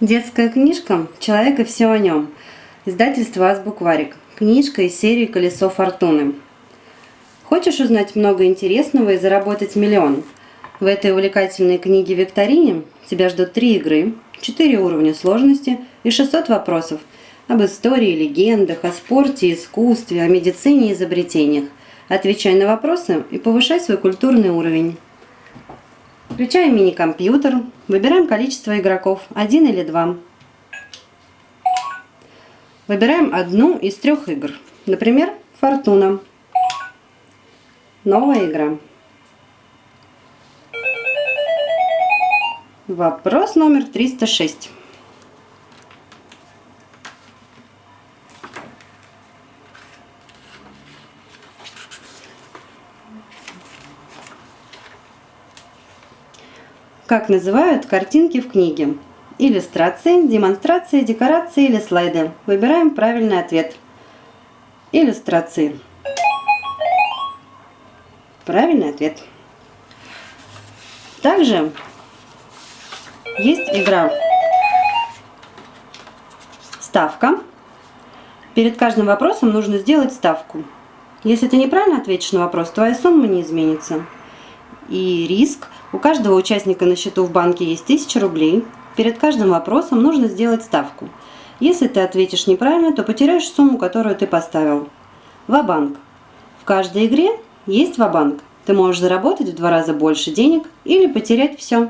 Детская книжка «Человек и все о нем». Издательство «Азбукварик». Книжка из серии «Колесо фортуны». Хочешь узнать много интересного и заработать миллион? В этой увлекательной книге-викторине тебя ждут три игры, четыре уровня сложности и 600 вопросов об истории, легендах, о спорте, искусстве, о медицине и изобретениях. Отвечай на вопросы и повышай свой культурный уровень. Включаем мини-компьютер, выбираем количество игроков, один или два. Выбираем одну из трех игр, например, Фортуна. Новая игра. Вопрос номер 306. Как называют картинки в книге? Иллюстрации, демонстрации, декорации или слайды. Выбираем правильный ответ. Иллюстрации. Правильный ответ. Также есть игра ставка. Перед каждым вопросом нужно сделать ставку. Если ты неправильно ответишь на вопрос, твоя сумма не изменится. И риск – у каждого участника на счету в банке есть 1000 рублей. Перед каждым вопросом нужно сделать ставку. Если ты ответишь неправильно, то потеряешь сумму, которую ты поставил. Ва-банк. В каждой игре есть ва-банк. Ты можешь заработать в два раза больше денег или потерять все.